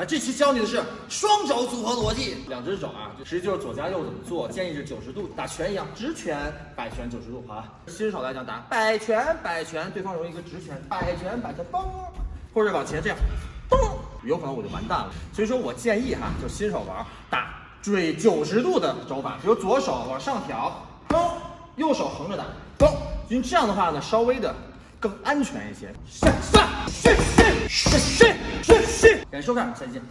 啊，这期教你的是双肘组合逻辑，两只手啊，实际就是左加右怎么做，建议是九十度打拳一样，直拳摆拳九十度，好？新手来讲打摆拳摆拳，对方容易一个直拳摆拳摆拳嘣，或者往前这样嘣，有可能我就完蛋了。所以说我建议哈，就新手玩打追九十度的肘法，比如左手往上挑嘣，右手横着打嘣，因为这样的话呢，稍微的。更安全一些。上上，谢谢谢谢谢谢，收看，再见。